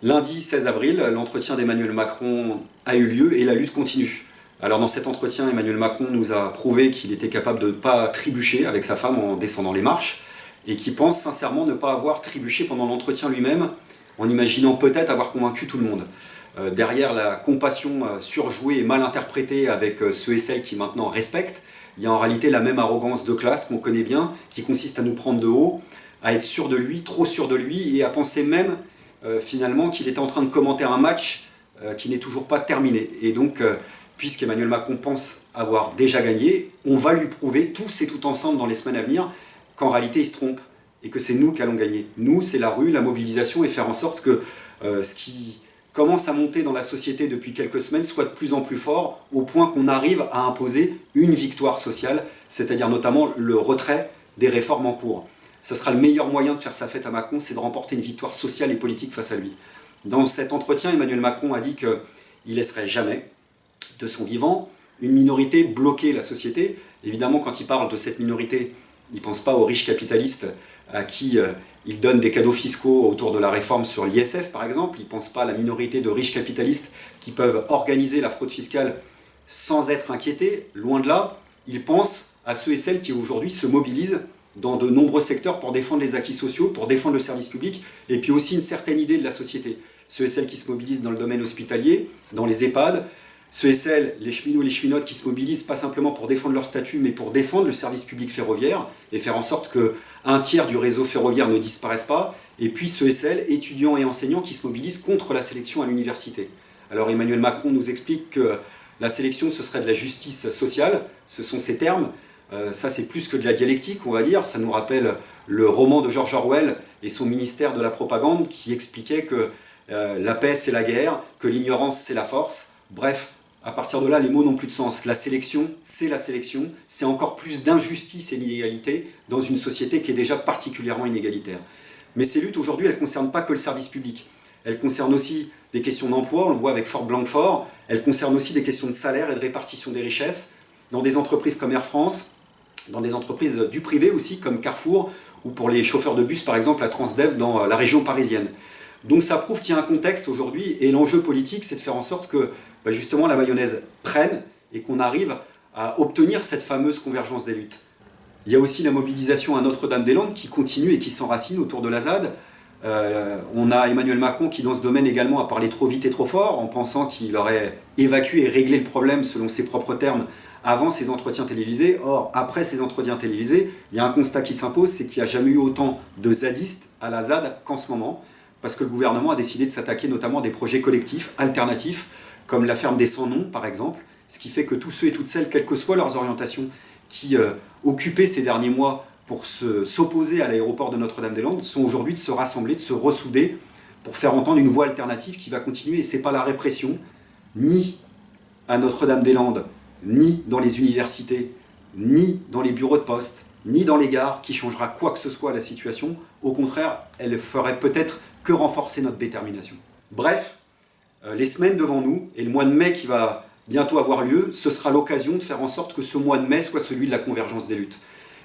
Lundi 16 avril, l'entretien d'Emmanuel Macron a eu lieu et la lutte continue. Alors dans cet entretien, Emmanuel Macron nous a prouvé qu'il était capable de ne pas trébucher avec sa femme en descendant les marches et qu'il pense sincèrement ne pas avoir trébuché pendant l'entretien lui-même en imaginant peut-être avoir convaincu tout le monde. Euh, derrière la compassion euh, surjouée et mal interprétée avec euh, ceux et celles qui maintenant respectent, il y a en réalité la même arrogance de classe qu'on connaît bien, qui consiste à nous prendre de haut, à être sûr de lui, trop sûr de lui, et à penser même finalement qu'il était en train de commenter un match qui n'est toujours pas terminé. Et donc, puisqu'Emmanuel Macron pense avoir déjà gagné, on va lui prouver tous et tout ensemble dans les semaines à venir qu'en réalité il se trompe, et que c'est nous qui allons gagner. Nous, c'est la rue, la mobilisation, et faire en sorte que ce qui commence à monter dans la société depuis quelques semaines soit de plus en plus fort, au point qu'on arrive à imposer une victoire sociale, c'est-à-dire notamment le retrait des réformes en cours. Ce sera le meilleur moyen de faire sa fête à Macron, c'est de remporter une victoire sociale et politique face à lui. Dans cet entretien, Emmanuel Macron a dit qu'il laisserait jamais, de son vivant, une minorité bloquer la société. Évidemment, quand il parle de cette minorité, il ne pense pas aux riches capitalistes à qui euh, il donne des cadeaux fiscaux autour de la réforme sur l'ISF par exemple, il ne pense pas à la minorité de riches capitalistes qui peuvent organiser la fraude fiscale sans être inquiétés, loin de là, il pense à ceux et celles qui aujourd'hui se mobilisent dans de nombreux secteurs pour défendre les acquis sociaux, pour défendre le service public, et puis aussi une certaine idée de la société. Ceux et celles qui se mobilisent dans le domaine hospitalier, dans les EHPAD, ceux et celles, les cheminots et les cheminotes qui se mobilisent pas simplement pour défendre leur statut, mais pour défendre le service public ferroviaire et faire en sorte qu'un tiers du réseau ferroviaire ne disparaisse pas, et puis ceux et celles, étudiants et enseignants qui se mobilisent contre la sélection à l'université. Alors Emmanuel Macron nous explique que la sélection ce serait de la justice sociale, ce sont ces termes, euh, ça c'est plus que de la dialectique on va dire, ça nous rappelle le roman de George Orwell et son ministère de la propagande qui expliquait que euh, la paix c'est la guerre, que l'ignorance c'est la force, bref, à partir de là, les mots n'ont plus de sens. La sélection, c'est la sélection, c'est encore plus d'injustice et d'inégalité dans une société qui est déjà particulièrement inégalitaire. Mais ces luttes, aujourd'hui, elles ne concernent pas que le service public. Elles concernent aussi des questions d'emploi, on le voit avec Fort Blanquefort, elles concernent aussi des questions de salaire et de répartition des richesses, dans des entreprises comme Air France, dans des entreprises du privé aussi, comme Carrefour, ou pour les chauffeurs de bus, par exemple, à Transdev, dans la région parisienne. Donc ça prouve qu'il y a un contexte aujourd'hui, et l'enjeu politique, c'est de faire en sorte que bah, justement la mayonnaise prenne et qu'on arrive à obtenir cette fameuse convergence des luttes. Il y a aussi la mobilisation à Notre-Dame-des-Landes qui continue et qui s'enracine autour de la ZAD. Euh, on a Emmanuel Macron qui dans ce domaine également a parlé trop vite et trop fort en pensant qu'il aurait évacué et réglé le problème selon ses propres termes avant ses entretiens télévisés. Or, après ces entretiens télévisés, il y a un constat qui s'impose, c'est qu'il n'y a jamais eu autant de zadistes à la ZAD qu'en ce moment, parce que le gouvernement a décidé de s'attaquer notamment à des projets collectifs, alternatifs, comme la ferme des sans-noms par exemple, ce qui fait que tous ceux et toutes celles, quelles que soient leurs orientations, qui euh, occupaient ces derniers mois pour s'opposer à l'aéroport de Notre-Dame-des-Landes, sont aujourd'hui de se rassembler, de se ressouder pour faire entendre une voix alternative qui va continuer. Et ce n'est pas la répression, ni à Notre-Dame-des-Landes, ni dans les universités, ni dans les bureaux de poste, ni dans les gares, qui changera quoi que ce soit à la situation. Au contraire, elle ferait peut-être que renforcer notre détermination. Bref, euh, les semaines devant nous, et le mois de mai qui va bientôt avoir lieu, ce sera l'occasion de faire en sorte que ce mois de mai soit celui de la convergence des luttes.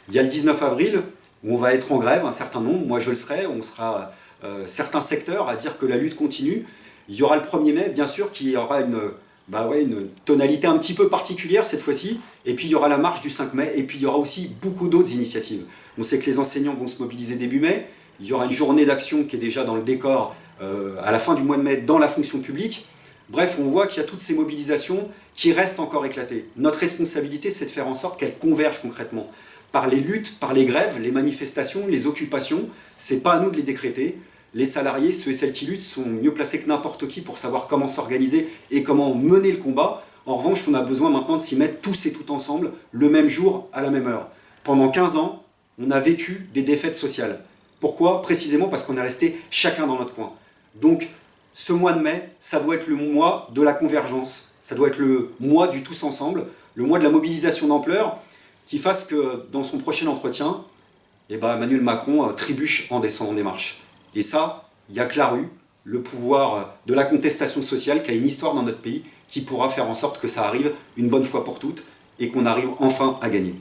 Il y a le 19 avril, où on va être en grève, un certain nombre, moi je le serai, on sera euh, certains secteurs à dire que la lutte continue. Il y aura le 1er mai, bien sûr, qui aura une, bah ouais, une tonalité un petit peu particulière cette fois-ci, et puis il y aura la marche du 5 mai, et puis il y aura aussi beaucoup d'autres initiatives. On sait que les enseignants vont se mobiliser début mai, il y aura une journée d'action qui est déjà dans le décor euh, à la fin du mois de mai dans la fonction publique. Bref, on voit qu'il y a toutes ces mobilisations qui restent encore éclatées. Notre responsabilité, c'est de faire en sorte qu'elles convergent concrètement. Par les luttes, par les grèves, les manifestations, les occupations, c'est pas à nous de les décréter. Les salariés, ceux et celles qui luttent, sont mieux placés que n'importe qui pour savoir comment s'organiser et comment mener le combat. En revanche, on a besoin maintenant de s'y mettre tous et tout ensemble, le même jour, à la même heure. Pendant 15 ans, on a vécu des défaites sociales. Pourquoi? Précisément parce qu'on est resté chacun dans notre coin. Donc, ce mois de mai, ça doit être le mois de la convergence, ça doit être le mois du tous ensemble, le mois de la mobilisation d'ampleur, qui fasse que dans son prochain entretien, eh ben, Emmanuel Macron euh, trébuche en descendant des marches. Et ça, il n'y a que la rue, le pouvoir de la contestation sociale qui a une histoire dans notre pays, qui pourra faire en sorte que ça arrive une bonne fois pour toutes et qu'on arrive enfin à gagner.